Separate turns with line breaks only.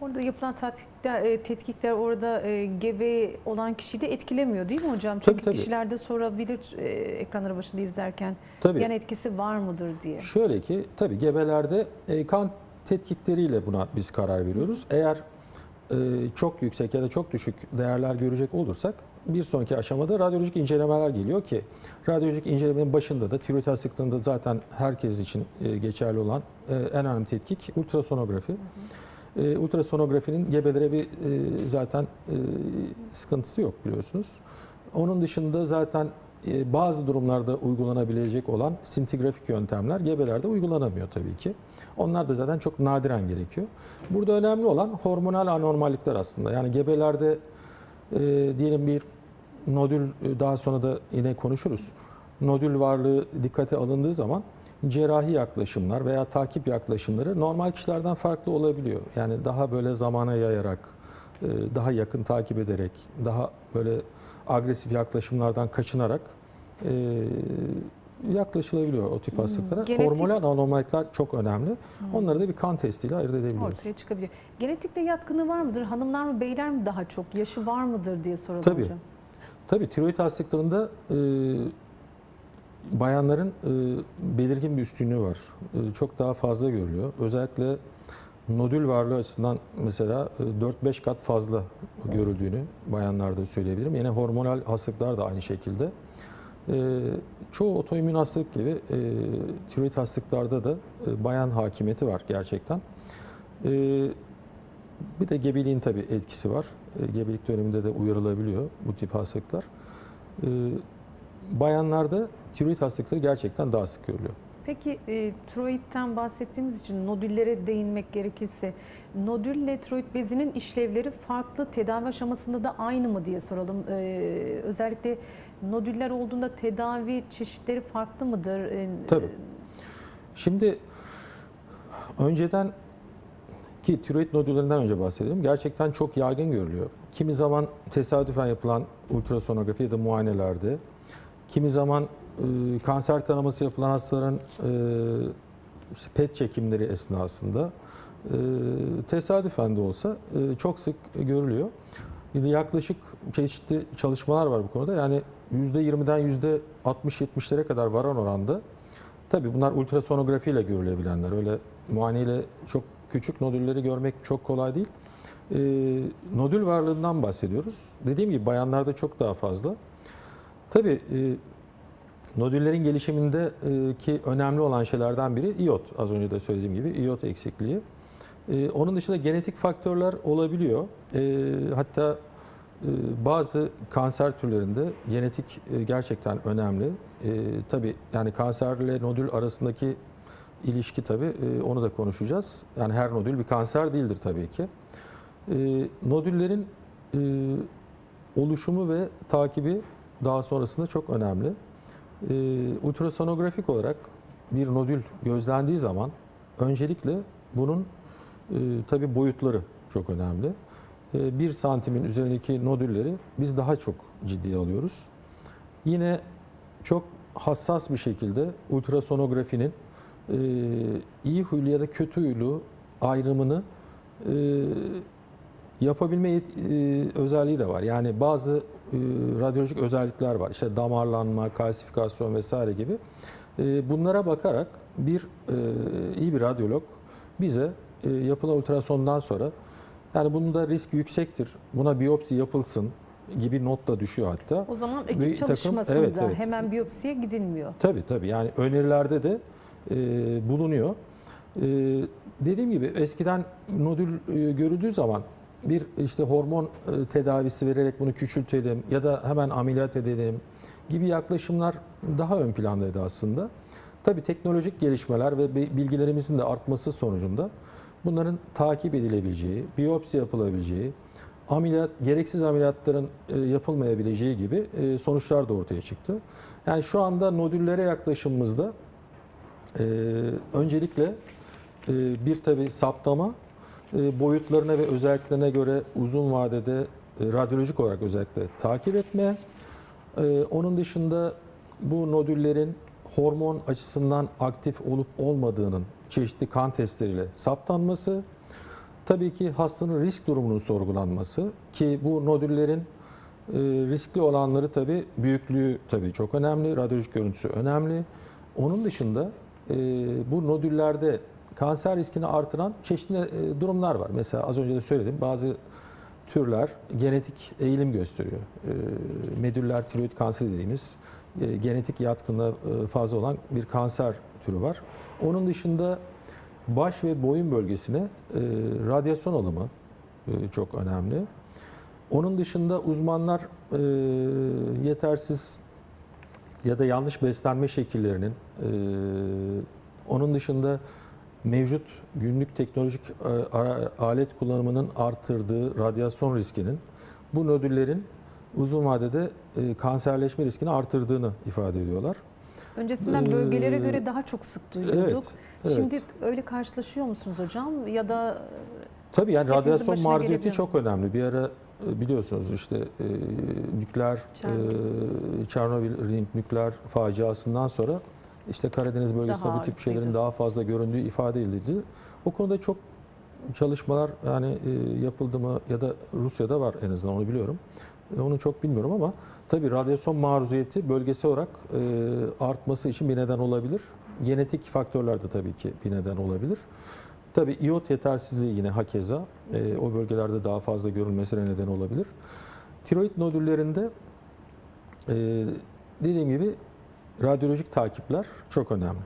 Orada yapılan tetkikler, e, tetkikler orada e, gebe olan kişiyi de etkilemiyor değil mi hocam?
Tabii,
Çünkü
tabii.
kişiler de sorabilir e, ekranları başında izlerken
Tabii.
yan etkisi var mıdır diye.
Şöyle ki tabii gebelerde kan tetkikleriyle buna biz karar veriyoruz. Eğer çok yüksek ya da çok düşük değerler görecek olursak bir sonraki aşamada radyolojik incelemeler geliyor ki radyolojik incelemenin başında da tiroid hastalığında zaten herkes için geçerli olan en önemli tetkik ultrasonografi. E, ultrasonografinin gebelere bir e, zaten e, sıkıntısı yok biliyorsunuz. Onun dışında zaten e, bazı durumlarda uygulanabilecek olan sintigrafik yöntemler gebelerde uygulanamıyor tabii ki. Onlar da zaten çok nadiren gerekiyor. Burada önemli olan hormonal anormallikler aslında. Yani gebelerde e, diyelim bir nodül e, daha sonra da yine konuşuruz. Nodül varlığı dikkate alındığı zaman cerrahi yaklaşımlar veya takip yaklaşımları normal kişilerden farklı olabiliyor. Yani daha böyle zamana yayarak, e, daha yakın takip ederek, daha böyle agresif yaklaşımlardan kaçınarak e, yaklaşılabiliyor o tip hastalıklara.
Genetik-
Hormonal anormallikler çok önemli. Onları da bir kan testiyle ayırt edebiliyoruz.
Ortaya çıkabiliyor. Genetikte yatkınlığı var mıdır? Hanımlar mı beyler mi daha çok? Yaşı var mıdır diye soralım
Tabii.
hocam.
Tabii tiroid hastalıklarında e, bayanların e, belirgin bir üstünlüğü var. E, çok daha fazla görülüyor. Özellikle nodül varlığı açısından mesela e, 4-5 kat fazla görüldüğünü bayanlarda söyleyebilirim. Yine hormonal hastalıklar da aynı şekilde. E, çoğu otoimmün hastalık gibi e, tiroid hastalıklarda da e, bayan hakimiyeti var gerçekten. E, bir de gebeliğin tabii etkisi var. E, Gebelik döneminde de uyarılabiliyor bu tip hastalıklar. E, Bayanlarda tiroid hastalıkları gerçekten daha sık görülüyor.
Peki e, tiroidten bahsettiğimiz için nodüllere değinmek gerekirse nodülle tiroid bezinin işlevleri farklı tedavi aşamasında da aynı mı diye soralım. E, özellikle nodüller olduğunda tedavi çeşitleri farklı mıdır? E,
Tabii. Şimdi önceden ki tiroid nodüllerinden önce bahsedelim. Gerçekten çok yaygın görülüyor. Kimi zaman tesadüfen yapılan ultrasonografi ya da muayenelerde, kimi zaman e, kanser tanıması yapılan hastaların e, PET çekimleri esnasında e, tesadüfen de olsa e, çok sık görülüyor. Yaklaşık çeşitli çalışmalar var bu konuda. Yani %20'den %60-70'lere kadar varan oranda Tabii bunlar ultrasonografiyle görülebilenler. Öyle muayeneyle çok küçük nodülleri görmek çok kolay değil. Ee, nodül varlığından bahsediyoruz. Dediğim gibi bayanlarda çok daha fazla. Tabii nodüllerin gelişiminde e, önemli olan şeylerden biri iot. Az önce de söylediğim gibi iot eksikliği. E, onun dışında genetik faktörler olabiliyor. E, hatta bazı kanser türlerinde genetik gerçekten önemli. Tabii yani kanserle nodül arasındaki ilişki tabii onu da konuşacağız. Yani her nodül bir kanser değildir tabii ki. Nodüllerin oluşumu ve takibi daha sonrasında çok önemli. E, ultrasonografik olarak bir nodül gözlendiği zaman öncelikle bunun e, tabii boyutları çok önemli. 1 santimin üzerindeki nodülleri biz daha çok ciddiye alıyoruz. Yine çok hassas bir şekilde ultrasonografinin e, iyi huylu ya da kötü huylu ayrımını e, yapabilme e, özelliği de var. Yani bazı e, radyolojik özellikler var. İşte damarlanma, kalsifikasyon vesaire gibi. E, bunlara bakarak bir e, iyi bir radyolog bize e, yapılan ultrasondan sonra yani bunda risk yüksektir. Buna biyopsi yapılsın gibi not da düşüyor hatta.
O zaman ekip
takım-
çalışmasında
evet, evet.
hemen biyopsiye gidilmiyor.
Tabii tabii yani önerilerde de e, bulunuyor. E, dediğim gibi eskiden nodül e, görüldüğü zaman bir işte hormon e, tedavisi vererek bunu küçültelim ya da hemen ameliyat edelim gibi yaklaşımlar daha ön plandaydı aslında. Tabii teknolojik gelişmeler ve bi- bilgilerimizin de artması sonucunda bunların takip edilebileceği, biyopsi yapılabileceği, ameliyat gereksiz ameliyatların e, yapılmayabileceği gibi e, sonuçlar da ortaya çıktı. Yani şu anda nodüllere yaklaşımımızda öncelikle bir tabi saptama boyutlarına ve özelliklerine göre uzun vadede e, radyolojik olarak özellikle takip etme. E, onun dışında bu nodüllerin hormon açısından aktif olup olmadığının çeşitli kan testleriyle saptanması. tabii ki hastanın risk durumunun sorgulanması ki bu nodüllerin e, riskli olanları tabii büyüklüğü tabii çok önemli, radyolojik görüntüsü önemli. Onun dışında e, bu nodüllerde kanser riskini artıran çeşitli e, durumlar var. Mesela az önce de söyledim bazı türler genetik eğilim gösteriyor. E, medüller tiroid kanseri dediğimiz e, genetik yatkınlığı fazla olan bir kanser türü var. Onun dışında baş ve boyun bölgesine radyasyon alımı çok önemli. Onun dışında uzmanlar yetersiz ya da yanlış beslenme şekillerinin, onun dışında mevcut günlük teknolojik e, alet kullanımının artırdığı radyasyon riskinin bu nodüllerin uzun vadede e, kanserleşme riskini artırdığını ifade ediyorlar.
Öncesinden
Ee,
bölgelere göre daha çok sık duyuyorduk.
Evet, evet.
Şimdi öyle karşılaşıyor musunuz hocam? Ya da
Tabii yani radyasyon maruziyeti çok önemli. Bir ara e, biliyorsunuz işte e, nükleer
Çernobil.
e, Çernobil nükleer faciasından sonra işte Karadeniz bölgesinde
Daha
bu tip şeylerin daha fazla göründüğü ifade edildi. O konuda çok çalışmalar yani e, yapıldı mı ya da Rusya'da var en azından onu biliyorum. E, Onu çok bilmiyorum ama tabii radyasyon maruziyeti bölgesel olarak e, artması için bir neden olabilir. Genetik faktörler de tabii ki bir neden olabilir. Tabii iot yetersizliği yine hakeza e, o bölgelerde daha fazla görülmesine neden olabilir. Tiroid nodüllerinde e, dediğim gibi radyolojik takipler çok önemli.